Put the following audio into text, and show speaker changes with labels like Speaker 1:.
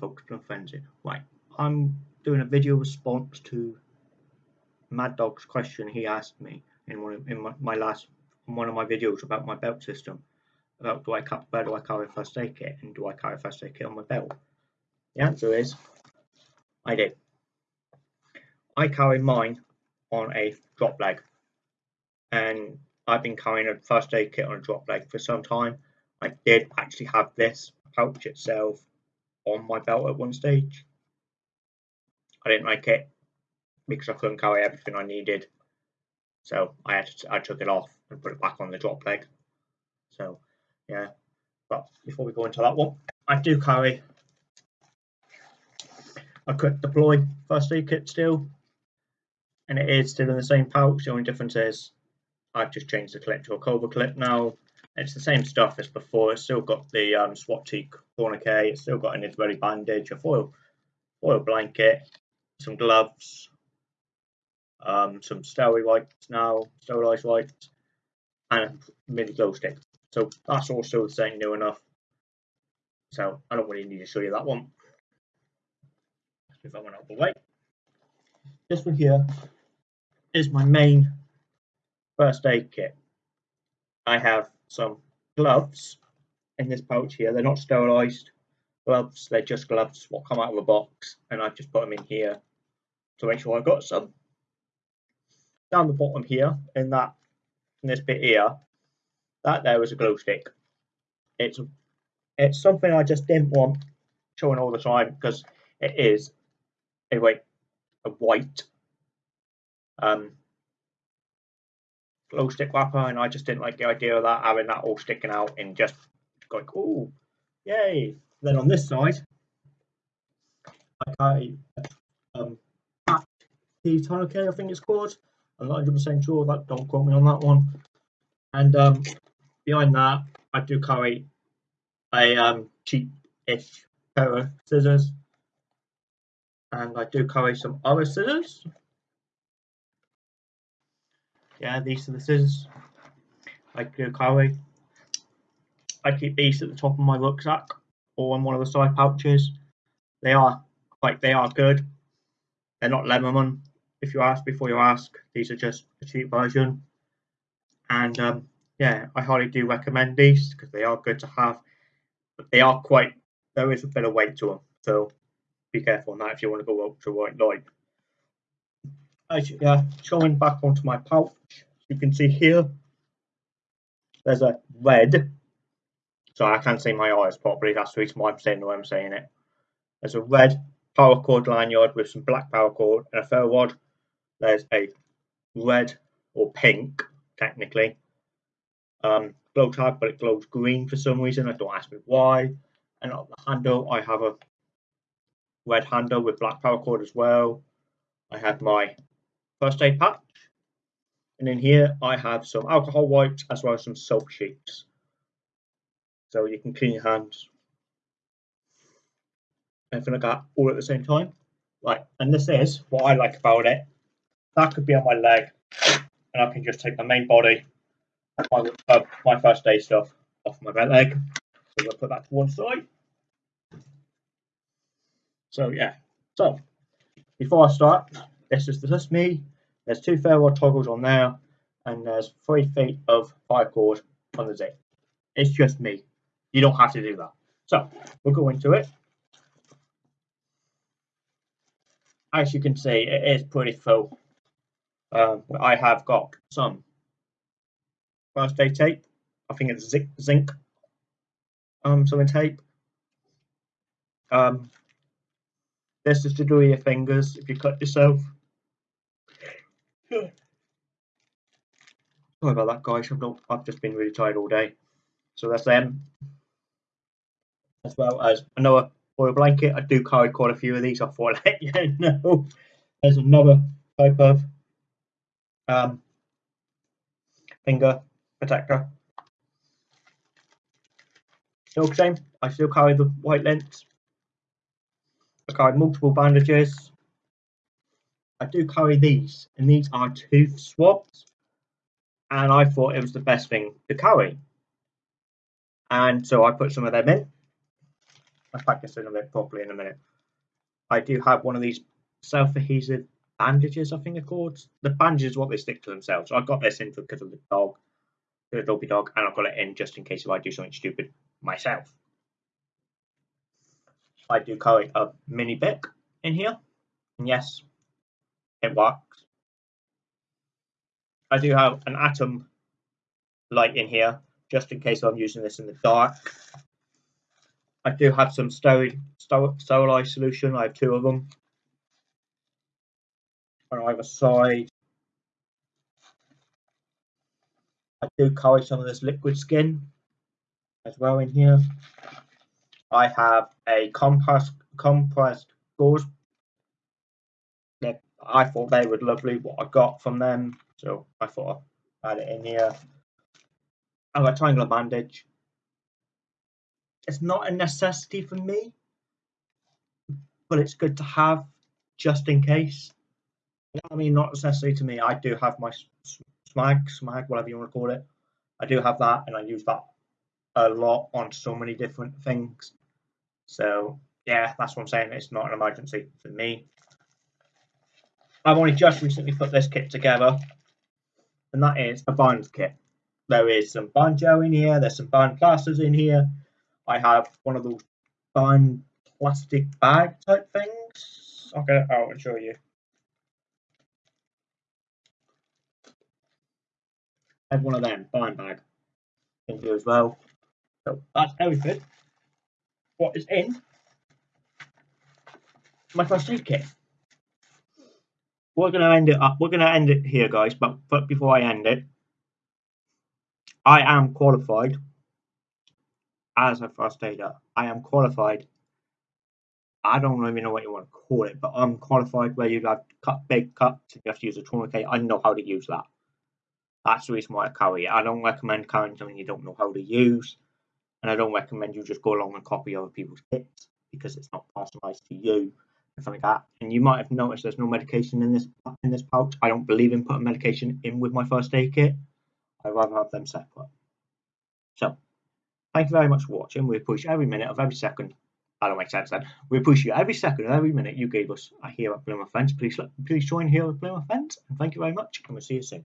Speaker 1: Folks, no frenzy. Right, I'm doing a video response to Mad Dog's question he asked me in one of, in my, my last one of my videos about my belt system. About do I where do I carry first aid kit and do I carry first aid kit on my belt? The answer is I do. I carry mine on a drop leg, and I've been carrying a first aid kit on a drop leg for some time. I did actually have this pouch itself on my belt at one stage. I didn't like it because I couldn't carry everything I needed. So I had to, I took it off and put it back on the drop leg. So yeah, but before we go into that one, I do carry a quick deploy first aid kit still, and it is still in the same pouch. The only difference is I've just changed the clip to a Cobra clip now. It's the same stuff as before. It's still got the um, SWAT-T tourniquet. It's still got an Israeli bandage, a foil, foil blanket, some gloves, um, some sterile wipes now, sterilized wipes, and a mini glow stick. So that's still the same, new enough. So I don't really need to show you that one. If I went out of the way. This one here is my main first aid kit. I have some gloves in this pouch here. They're not sterilized gloves, they're just gloves what come out of a box, and I've just put them in here to make sure I've got some. Down the bottom here, in that in this bit here, that there is a glow stick. It's it's something I just didn't want showing all the time because it is a a white um glow stick wrapper, and I just didn't like the idea of that having that all sticking out and just going, oh, yay! Then on this side, I um, the tourniquet, I think it's called. I'm not 100% sure. That don't quote me on that one. And um, behind that, I do carry a um, cheap-ish pair of scissors, and I do carry some other scissors yeah, these are the scissors. I keep these at the top of my rucksack or on one of the side pouches. They are like they are good. They're not Leatherman. If you ask before you ask, these are just a cheap version. And um, yeah, I highly do recommend these because they are good to have. But they are quite. There is a bit of weight to them, so be careful on that if you want to go ultra white light yeah, showing back onto my pouch, you can see here, there's a red, so I can't see my eyes properly, that's the reason why I'm saying the way I'm saying it. There's a red paracord lanyard with some black paracord and a ferro rod. There's a red or pink, technically, um, glow tag, but it glows green for some reason. I don't ask me why. And on the handle, I have a red handle with black paracord as well. I have my first aid patch. And in here I have some alcohol wipes as well as some soap sheets. So you can clean your hands. Everything like that all at the same time. Right, and this is what I like about it. That could be on my leg, and I can just take the main body, my, uh, my first aid stuff off my right leg. So I'll put that to one side. So yeah, so before I start, this is just me. There's two ferro toggles on there, and there's three feet of cord on the zip. It's just me. You don't have to do that. So we'll go into it. As you can see, it is pretty full. Um, I have got some first aid tape. I think it's zinc, zinc um, something tape. Um, this is to do your fingers if you cut yourself. Sorry about that, guys. I've not. I've just been really tired all day. So that's them. As well as another foil blanket. I do carry quite a few of these. I thought I'd let you know. There's another type of um, finger protector. Still the same. I still carry the white lint. I carry multiple bandages. I do carry these, and these are tooth swabs. And I thought it was the best thing to carry. And so I put some of them in. I'll pack this in a bit properly in a minute. I do have one of these self-adhesive bandages, I think they're called. The bandages what they stick to themselves. So I got this in because of the dog, the dopey dog, and I've got it in just in case if I do something stupid myself. I do carry a mini Bic in here, and yes, it works. I do have an atom light in here just in case I'm using this in the dark. I do have some sterile, sterilized solution. I have two of them on either side. I do carry some of this liquid skin as well in here. I have a compressed compressed gauze. I thought they were lovely what I got from them, so I thought I'd add it in here. I've got a triangular bandage. It's not a necessity for me, but it's good to have just in case. I mean, not necessarily to me. I do have my smag, smag, whatever you want to call it. I do have that, and I use that a lot on so many different things. So yeah, that's what I'm saying. It's not an emergency for me. I've only just recently put this kit together, and that is a burns kit. There is some banjo in here. There's some band plasters in here. I have one of those band plastic bag type things. I'll get it out and show you. I have one of them band bag in here as well. So that's everything. What is in my first aid kit? We're gonna end it up. We're gonna end it here, guys. But but before I end it, I am qualified as a first aider. I am qualified. I don't even know what you want to call it, but I'm qualified where you have cut big cuts and you have to use a tourniquet. I know how to use that. That's the reason why I carry it. I don't recommend carrying something you don't know how to use, and I don't recommend you just go along and copy other people's kits because it's not personalized to you something like that. And you might have noticed there's no medication in this in this pouch. I don't believe in putting medication in with my first aid kit. I'd rather have them separate. So, thank you very much for watching. We appreciate every minute of every second. I don't make sense then. We appreciate you every second of every minute you gave us here at Plymouth Fence. Please, please join here at Plymouth Fence. And thank you very much. And we'll see you soon.